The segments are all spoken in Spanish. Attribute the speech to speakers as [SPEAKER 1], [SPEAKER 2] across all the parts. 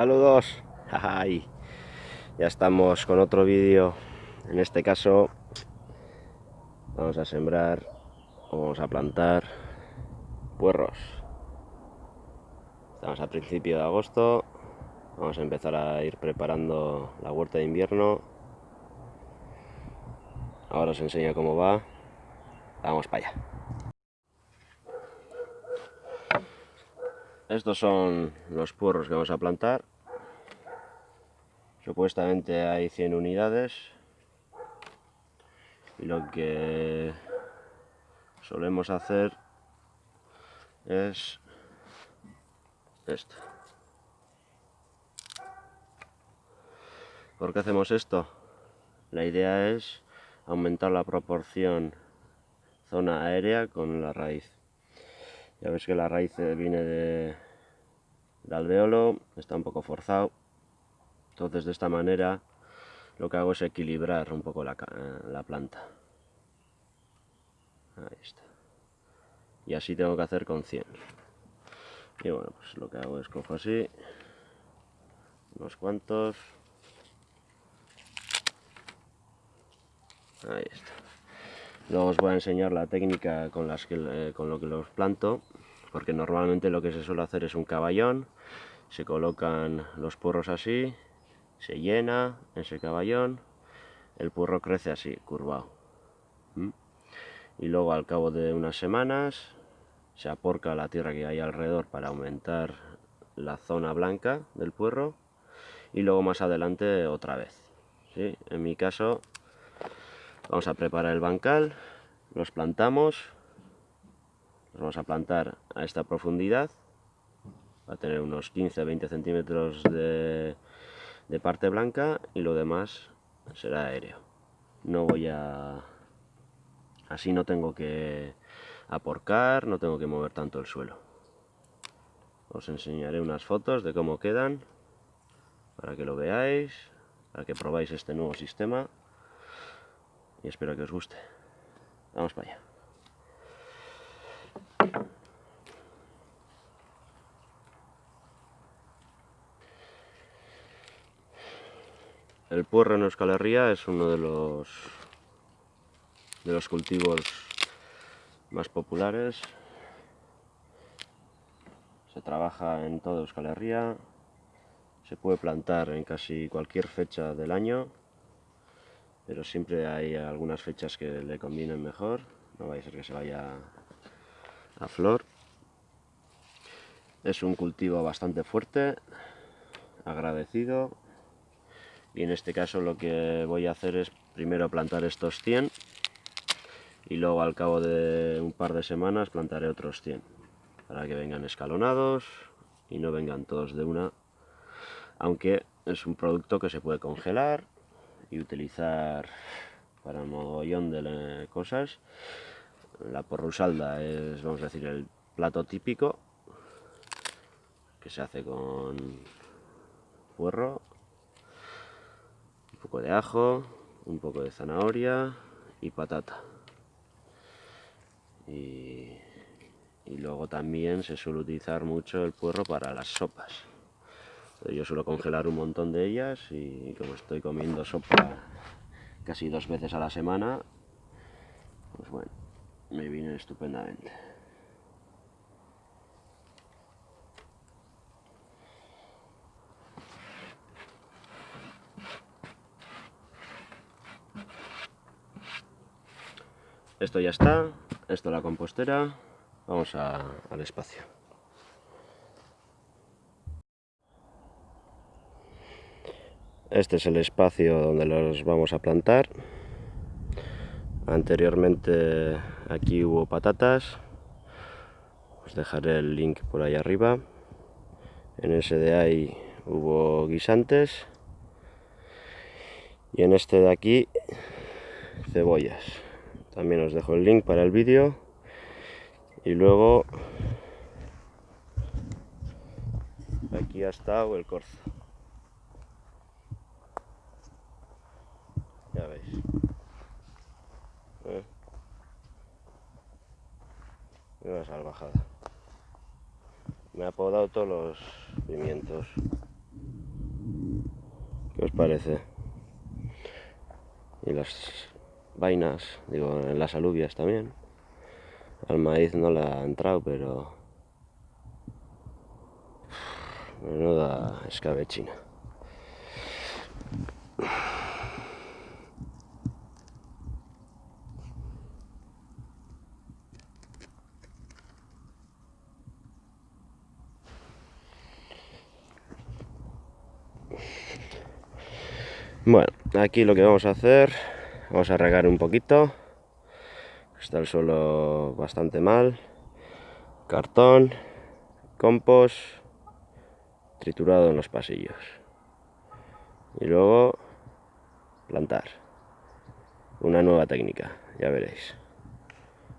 [SPEAKER 1] Saludos. Ay, ya estamos con otro vídeo. En este caso vamos a sembrar o vamos a plantar puerros. Estamos a principio de agosto. Vamos a empezar a ir preparando la huerta de invierno. Ahora os enseño cómo va. Vamos para allá. Estos son los puerros que vamos a plantar. Supuestamente hay 100 unidades. Y lo que solemos hacer es esto. ¿Por qué hacemos esto? La idea es aumentar la proporción zona aérea con la raíz. Ya ves que la raíz viene de, alveolo, está un poco forzado. Entonces de esta manera lo que hago es equilibrar un poco la, la planta. Ahí está. Y así tengo que hacer con 100. Y bueno, pues lo que hago es cojo así, unos cuantos. Ahí está. Luego os voy a enseñar la técnica con, las que, eh, con lo que los planto, porque normalmente lo que se suele hacer es un caballón, se colocan los porros así, se llena ese caballón, el porro crece así, curvado. Y luego al cabo de unas semanas se aporca la tierra que hay alrededor para aumentar la zona blanca del puerro y luego más adelante otra vez. ¿sí? En mi caso Vamos a preparar el bancal, los plantamos, los vamos a plantar a esta profundidad, va a tener unos 15-20 centímetros de, de parte blanca y lo demás será aéreo. No voy a... así no tengo que aporcar, no tengo que mover tanto el suelo. Os enseñaré unas fotos de cómo quedan, para que lo veáis, para que probáis este nuevo sistema y espero que os guste. Vamos para allá. El puerro en Euskal Herria es uno de los de los cultivos más populares. Se trabaja en toda Euskal Herria. Se puede plantar en casi cualquier fecha del año pero siempre hay algunas fechas que le convienen mejor, no va a ser que se vaya a flor. Es un cultivo bastante fuerte, agradecido, y en este caso lo que voy a hacer es primero plantar estos 100 y luego al cabo de un par de semanas plantaré otros 100 para que vengan escalonados y no vengan todos de una aunque es un producto que se puede congelar y utilizar para un mogollón de cosas. La porrusalda es, vamos a decir, el plato típico que se hace con puerro, un poco de ajo, un poco de zanahoria y patata. Y, y luego también se suele utilizar mucho el puerro para las sopas. Yo suelo congelar un montón de ellas y como estoy comiendo sopa casi dos veces a la semana, pues bueno, me viene estupendamente. Esto ya está, esto es la compostera, vamos al espacio. Este es el espacio donde los vamos a plantar. Anteriormente aquí hubo patatas. Os dejaré el link por ahí arriba. En ese de ahí hubo guisantes. Y en este de aquí cebollas. También os dejo el link para el vídeo. Y luego aquí ha estado el corzo. Ya veis. ¿Eh? Una salvajada. Me ha podado todos los pimientos. ¿Qué os parece? Y las vainas, digo, en las alubias también. Al maíz no le ha entrado, pero... Menuda escabechina. Bueno, aquí lo que vamos a hacer, vamos a regar un poquito. Está el suelo bastante mal. Cartón, compost, triturado en los pasillos. Y luego plantar. Una nueva técnica, ya veréis.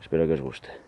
[SPEAKER 1] Espero que os guste.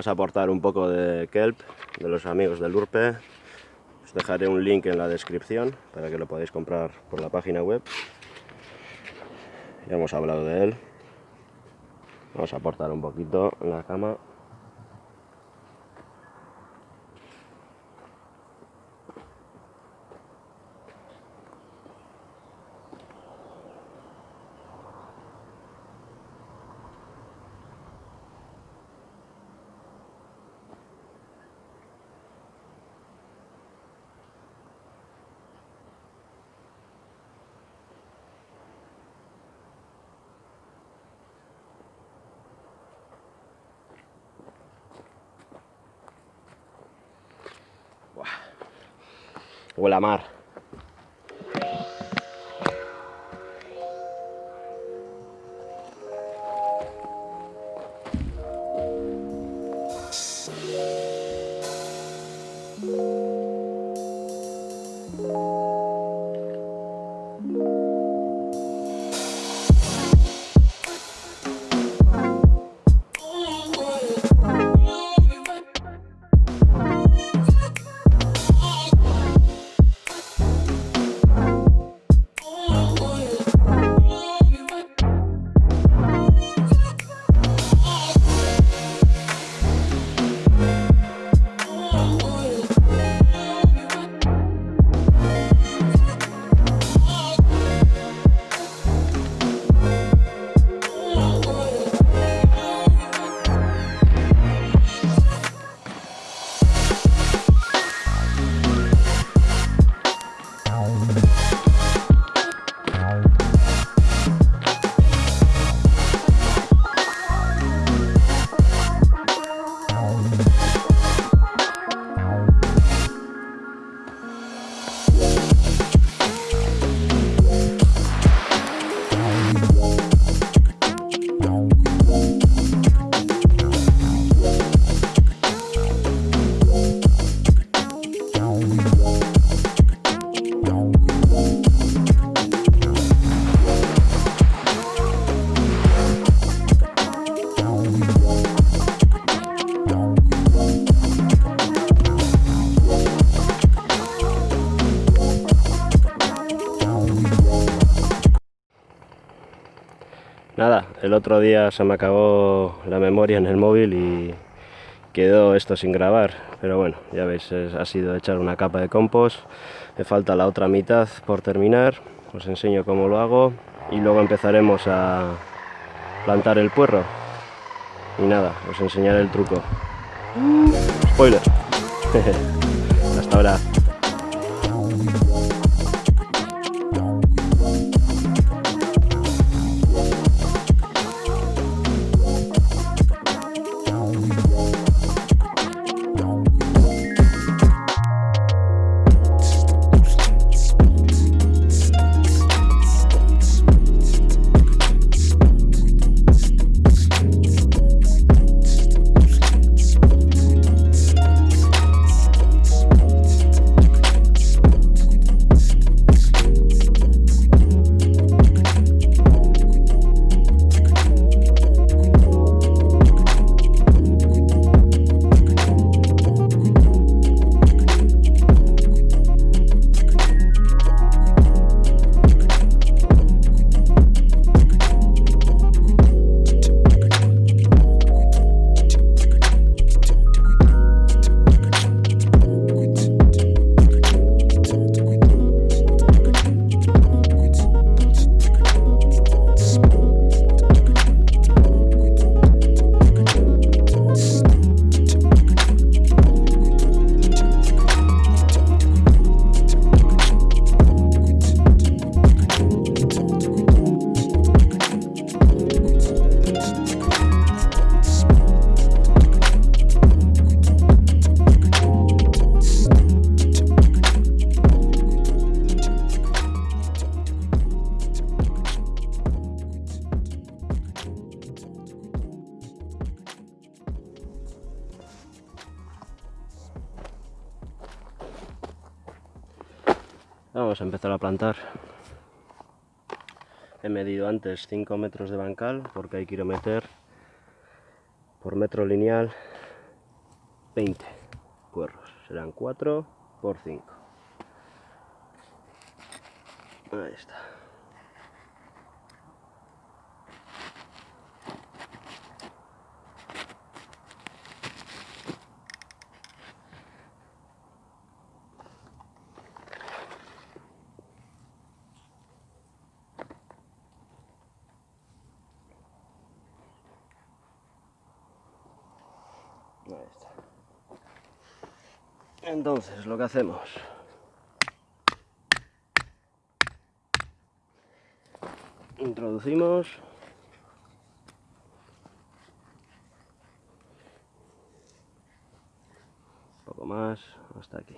[SPEAKER 1] Vamos a aportar un poco de kelp de los amigos del Urpe. Os dejaré un link en la descripción para que lo podáis comprar por la página web. Ya hemos hablado de él. Vamos a aportar un poquito en la cama. Huele a mar. El otro día se me acabó la memoria en el móvil y quedó esto sin grabar, pero bueno, ya veis, ha sido echar una capa de compost, me falta la otra mitad por terminar, os enseño cómo lo hago y luego empezaremos a plantar el puerro y nada, os enseñaré el truco. Spoiler. Hasta ahora. Plantar. He medido antes 5 metros de bancal porque hay quiero meter por metro lineal 20 puerros. Serán 4 por 5. Ahí está. Entonces, lo que hacemos... Introducimos... Un poco más, hasta aquí.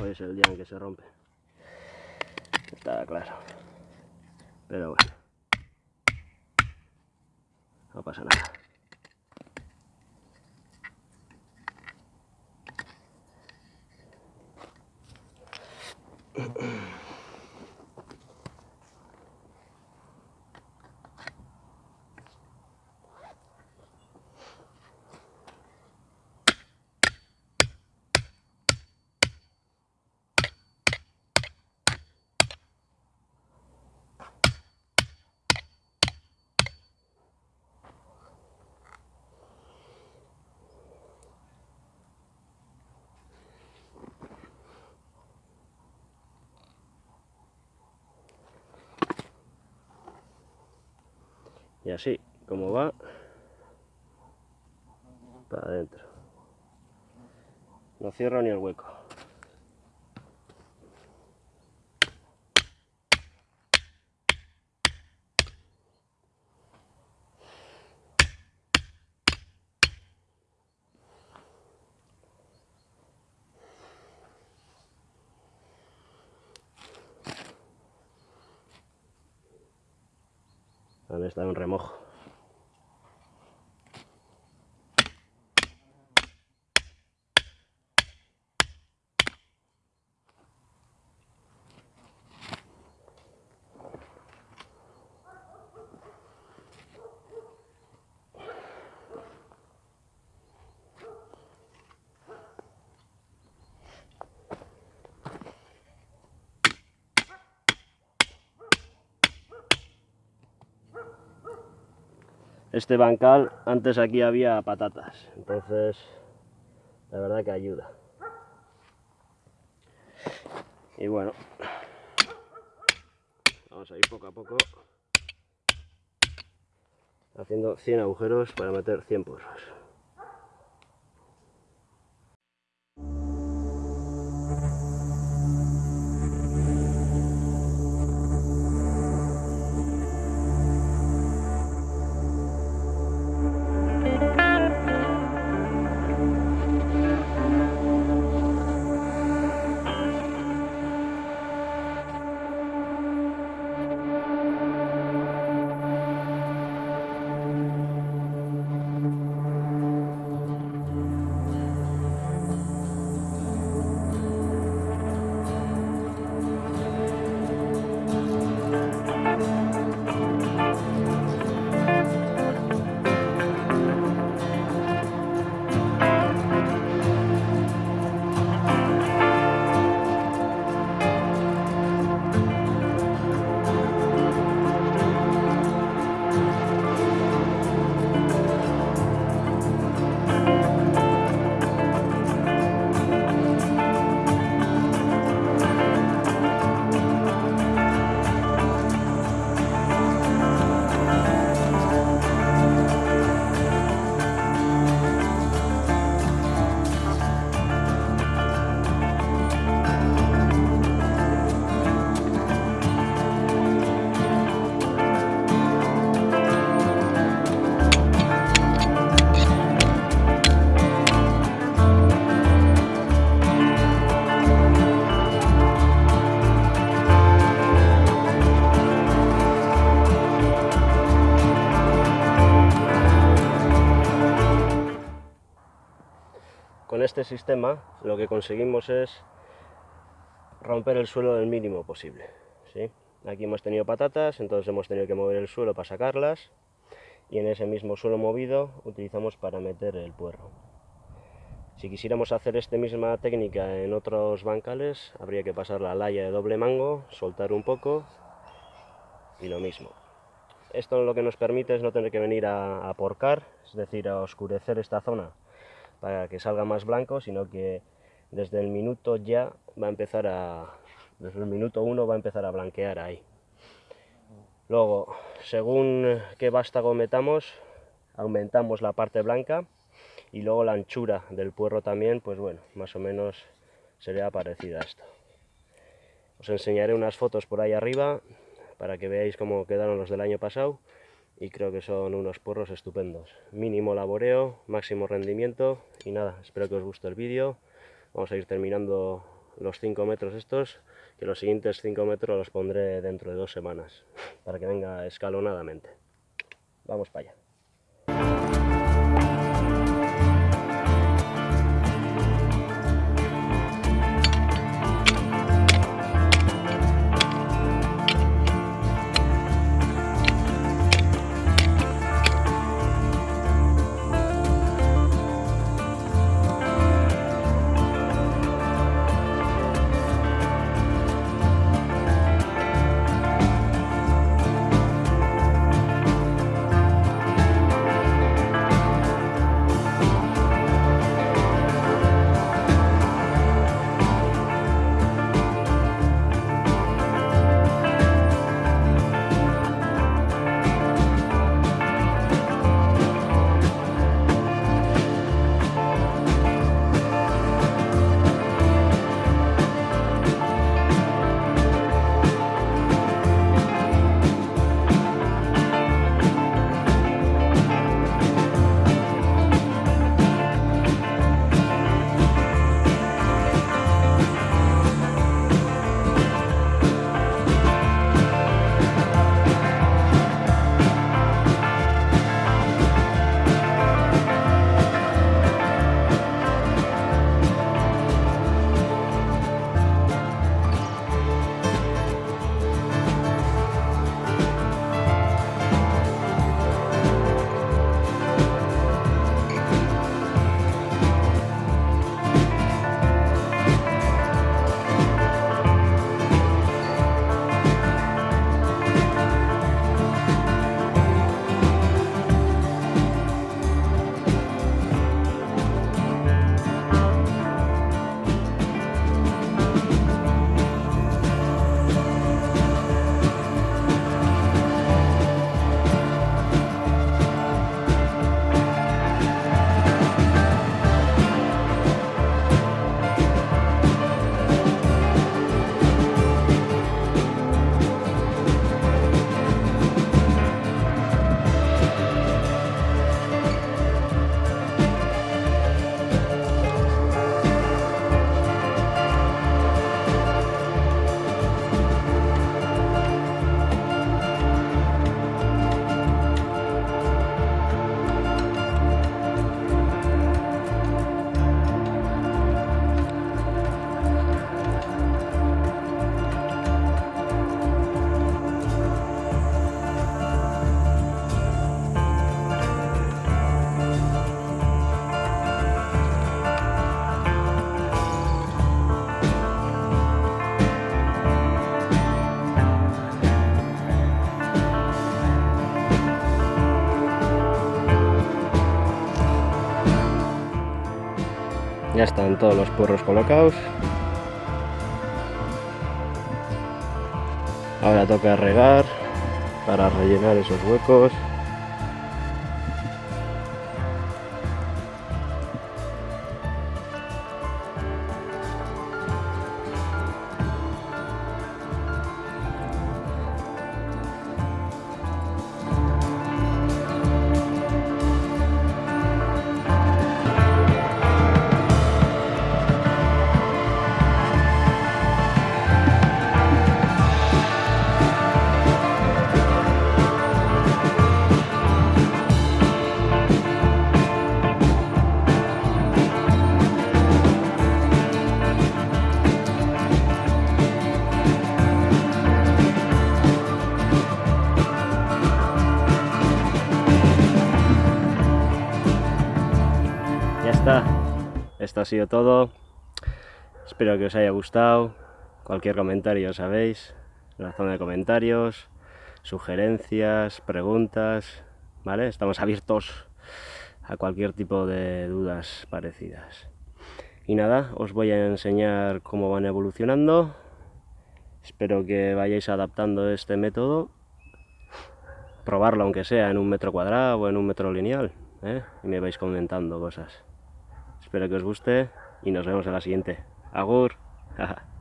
[SPEAKER 1] Hoy es el día en que se rompe. Está claro. Pero bueno. No pasa nada. Y así como va para adentro. No cierro ni el hueco estado en remojo. Este bancal, antes aquí había patatas, entonces la verdad que ayuda. Y bueno, vamos a ir poco a poco haciendo 100 agujeros para meter 100 porros. Con este sistema lo que conseguimos es romper el suelo del mínimo posible. ¿sí? Aquí hemos tenido patatas, entonces hemos tenido que mover el suelo para sacarlas y en ese mismo suelo movido utilizamos para meter el puerro. Si quisiéramos hacer esta misma técnica en otros bancales, habría que pasar la laya de doble mango, soltar un poco y lo mismo. Esto lo que nos permite es no tener que venir a, a porcar, es decir, a oscurecer esta zona para que salga más blanco, sino que desde el minuto ya va a empezar a, desde el minuto uno va a empezar a blanquear ahí. Luego, según qué vástago metamos, aumentamos la parte blanca y luego la anchura del puerro también, pues bueno, más o menos sería parecida a esto. Os enseñaré unas fotos por ahí arriba para que veáis cómo quedaron los del año pasado y creo que son unos porros estupendos. Mínimo laboreo, máximo rendimiento y nada, espero que os guste el vídeo. Vamos a ir terminando los 5 metros estos, que los siguientes 5 metros los pondré dentro de dos semanas, para que venga escalonadamente. Vamos para allá. Ya están todos los porros colocados. Ahora toca regar para rellenar esos huecos. Esto ha sido todo. Espero que os haya gustado. Cualquier comentario, sabéis, en la zona de comentarios, sugerencias, preguntas, ¿vale? Estamos abiertos a cualquier tipo de dudas parecidas. Y nada, os voy a enseñar cómo van evolucionando. Espero que vayáis adaptando este método. Probarlo aunque sea en un metro cuadrado o en un metro lineal. ¿eh? Y me vais comentando cosas. Espero que os guste y nos vemos en la siguiente. Agur.